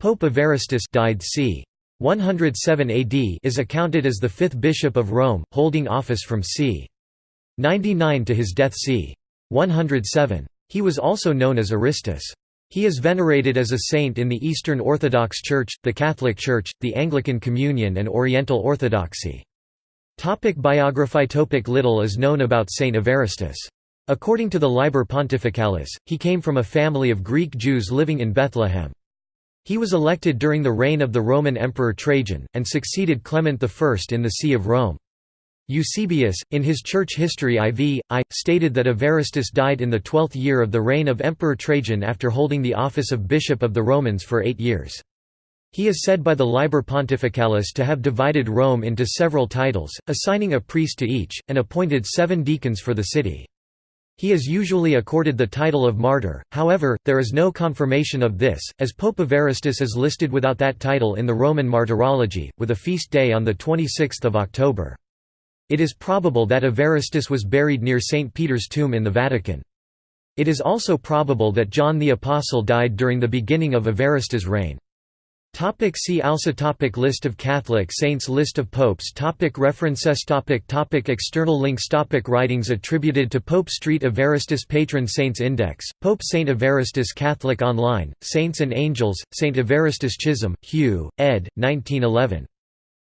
Pope Evaristus died c. 107 AD is accounted as the fifth bishop of Rome, holding office from c. 99 to his death c. 107. He was also known as Aristus. He is venerated as a saint in the Eastern Orthodox Church, the Catholic Church, the Anglican Communion and Oriental Orthodoxy. Topic biography Topic Little is known about Saint Evaristus. According to the Liber Pontificalis, he came from a family of Greek Jews living in Bethlehem. He was elected during the reign of the Roman Emperor Trajan, and succeeded Clement I in the See of Rome. Eusebius, in his Church History IV, I, stated that Evaristus died in the twelfth year of the reign of Emperor Trajan after holding the office of Bishop of the Romans for eight years. He is said by the Liber Pontificalis to have divided Rome into several titles, assigning a priest to each, and appointed seven deacons for the city. He is usually accorded the title of martyr, however, there is no confirmation of this, as Pope Evaristus is listed without that title in the Roman Martyrology, with a feast day on 26 October. It is probable that Evaristus was buried near St. Peter's tomb in the Vatican. It is also probable that John the Apostle died during the beginning of Evaristus' reign. Topic see also topic List of Catholic saints List of popes topic References topic topic External links topic Writings attributed to Pope Street Evaristus Patron Saints Index, Pope Saint Evaristus Catholic Online, Saints and Angels, Saint Evaristus Chisholm, Hugh, ed. 1911.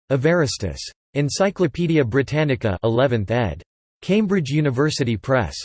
Evaristus. Encyclopædia Britannica 11th ed. Cambridge University Press.